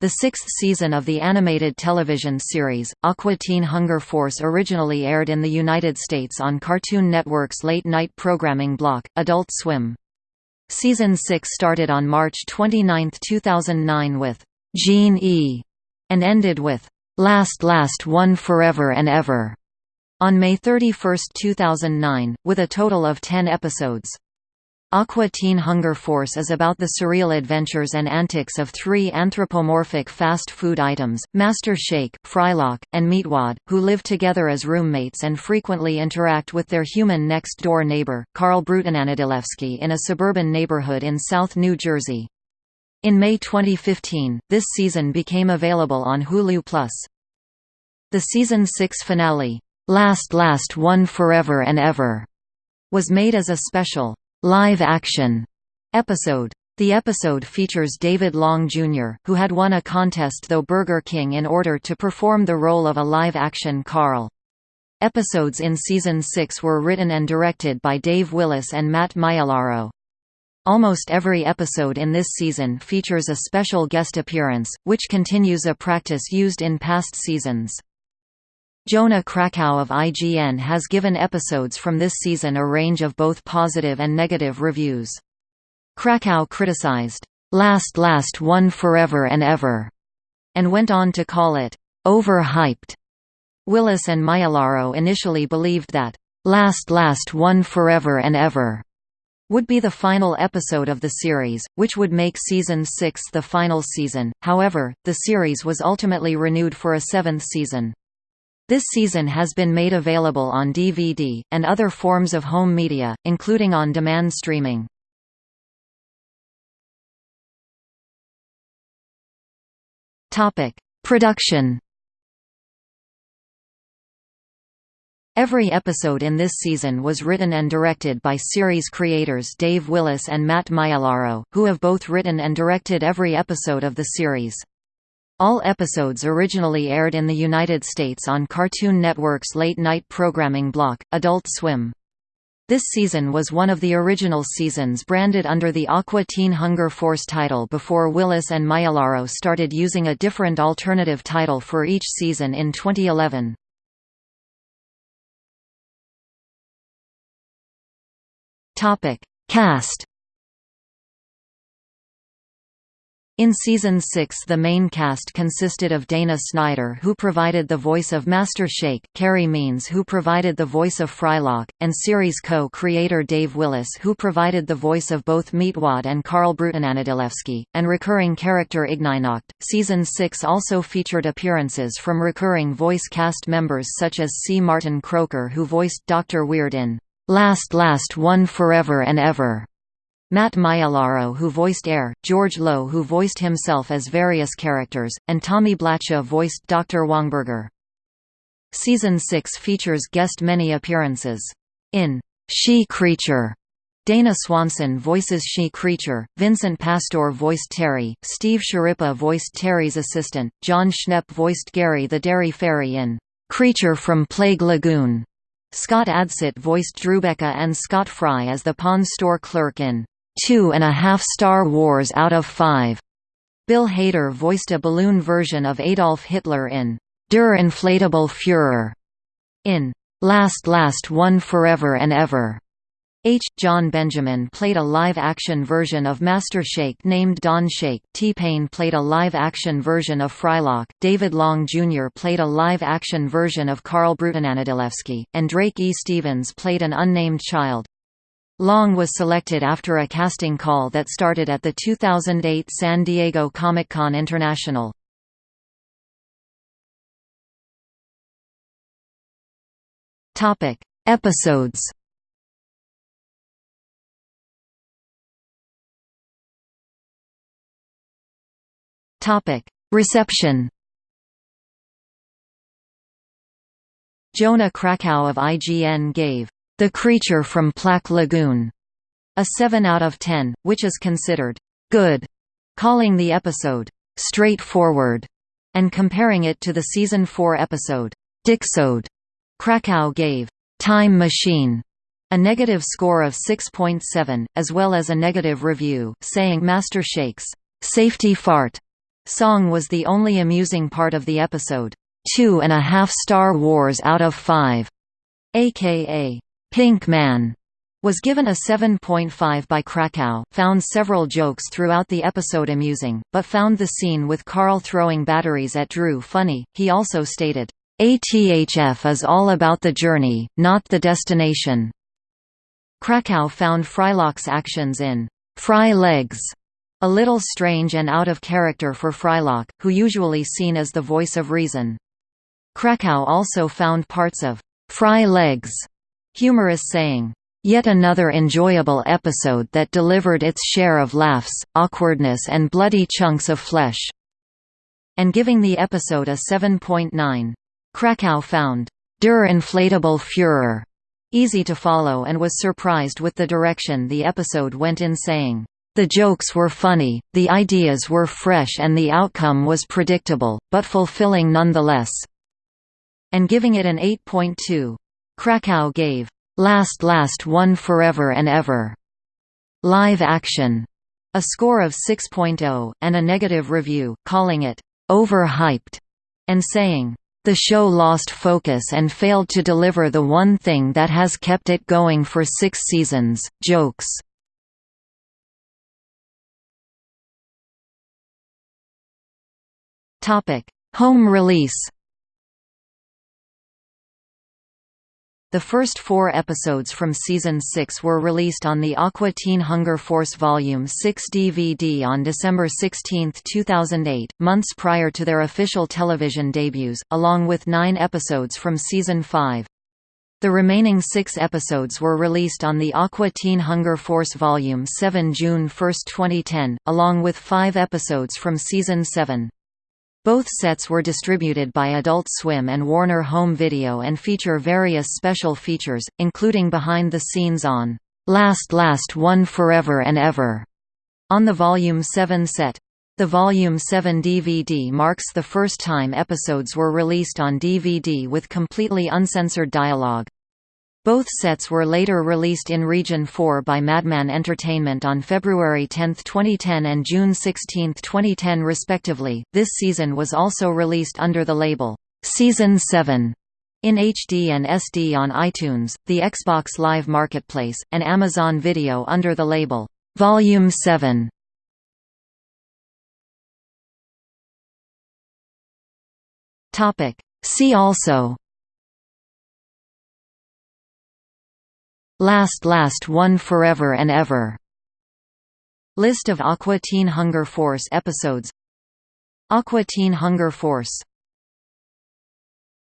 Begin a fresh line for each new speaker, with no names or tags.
The sixth season of the animated television series, Aqua Teen Hunger Force originally aired in the United States on Cartoon Network's late-night programming block, Adult Swim. Season 6 started on March 29, 2009 with Gene E! and ended with Last Last One Forever and Ever on May 31, 2009, with a total of 10 episodes. Aqua Teen Hunger Force is about the surreal adventures and antics of three anthropomorphic fast food items, Master Shake, Frylock, and Meatwad, who live together as roommates and frequently interact with their human next-door neighbor, Carl Brutananadilewski in a suburban neighborhood in South New Jersey. In May 2015, this season became available on Hulu+. The season 6 finale, Last Last One Forever and Ever, was made as a special live-action episode. The episode features David Long Jr., who had won a contest though Burger King in order to perform the role of a live-action Carl. Episodes in Season 6 were written and directed by Dave Willis and Matt Maiellaro. Almost every episode in this season features a special guest appearance, which continues a practice used in past seasons. Jonah Krakow of IGN has given episodes from this season a range of both positive and negative reviews. Krakow criticized, "'Last Last One Forever and Ever' and went on to call it, "'overhyped'". Willis and Maiellaro initially believed that, "'Last Last One Forever and Ever' would be the final episode of the series, which would make Season 6 the final season, however, the series was ultimately renewed for a seventh season. This season has been made available on DVD, and other forms of home media, including on-demand streaming. Production Every episode in this season was written and directed by series creators Dave Willis and Matt Maiellaro, who have both written and directed every episode of the series. All episodes originally aired in the United States on Cartoon Network's late-night programming block, Adult Swim. This season was one of the original seasons branded under the Aqua Teen Hunger Force title before Willis and Maiellaro started using a different alternative title for each season in 2011. Cast In Season 6 the main cast consisted of Dana Snyder who provided the voice of Master Shake, Carey Means who provided the voice of Frylock, and series co-creator Dave Willis who provided the voice of both Meatwad and Carl Brutananadilewski, and recurring character Ignignokt. Season 6 also featured appearances from recurring voice cast members such as C. Martin Croker who voiced Dr. Weird in Last Last One Forever and Ever Matt Maiellaro who voiced Err, George Lowe who voiced himself as various characters, and Tommy Blacha voiced Dr. Wongburger. Season 6 features guest many appearances. In She Creature, Dana Swanson voices She Creature, Vincent Pastore voiced Terry, Steve Schirripa voiced Terry's assistant, Jon Schnepp voiced Gary the Dairy Fairy in Creature from Plaque Lagoon. Scott Adsit voiced Drewbecca and Scott Fry as the pawn store clerk in two and a half Star Wars out of five. Bill Hader voiced a balloon version of Adolf Hitler in Der Inflatable Führer. In Last Last One Forever and Ever. H. Jon Benjamin played a live-action version of Master Shake named Don Shake, T-Pain played a live-action version of Frylock, David Long Jr. played a live-action version of Carl Brutananadilewski, and Drake E. Stevens played an unnamed child. Long was selected after a casting call that started at the 2008 San Diego Comic-Con International. Topic: Episodes. Topic: Reception. Jonah Krakow of IGN gave the Creature from Plaque Lagoon, a 7 out of 10, which is considered good, calling the episode straightforward, and comparing it to the season 4 episode Dickesode. Krakow gave Time Machine a negative score of 6.7, as well as a negative review, saying Master Shakes safety fart Song was the only amusing part of the episode. Two and a half star wars out of five, aka Pink Man, was given a 7.5 by Krakow, found several jokes throughout the episode amusing, but found the scene with Carl throwing batteries at Drew funny. He also stated, ATHF is all about the journey, not the destination. Krakow found Frylock's actions in Fry Legs a little strange and out of character for Frylock, who usually seen as the voice of reason. Krakow also found parts of Fry Legs humorous saying, Yet another enjoyable episode that delivered its share of laughs, awkwardness and bloody chunks of flesh." And giving the episode a 7.9. Krakow found, Der inflatable Führer easy to follow and was surprised with the direction the episode went in saying, the jokes were funny, the ideas were fresh and the outcome was predictable, but fulfilling nonetheless and giving it an 8.2. Krakow gave, "'Last Last One Forever and Ever' live action. A score of 6.0, and a negative review, calling it, "'overhyped' and saying, "'The show lost focus and failed to deliver the one thing that has kept it going for six seasons, jokes." Home release The first four episodes from Season 6 were released on the Aqua Teen Hunger Force Volume 6 DVD on December 16, 2008, months prior to their official television debuts, along with nine episodes from Season 5. The remaining six episodes were released on the Aqua Teen Hunger Force Volume 7 June 1, 2010, along with five episodes from Season 7. Both sets were distributed by Adult Swim and Warner Home Video and feature various special features, including behind-the-scenes on "'Last Last One Forever and Ever' on the Volume 7 set. The Volume 7 DVD marks the first time episodes were released on DVD with completely uncensored dialogue. Both sets were later released in Region 4 by Madman Entertainment on February 10, 2010 and June 16, 2010 respectively. This season was also released under the label Season 7 in HD and SD on iTunes, the Xbox Live Marketplace, and Amazon Video under the label Volume 7. Topic See also Last Last One Forever and Ever. List of Aqua Teen Hunger Force episodes. Aqua Teen Hunger Force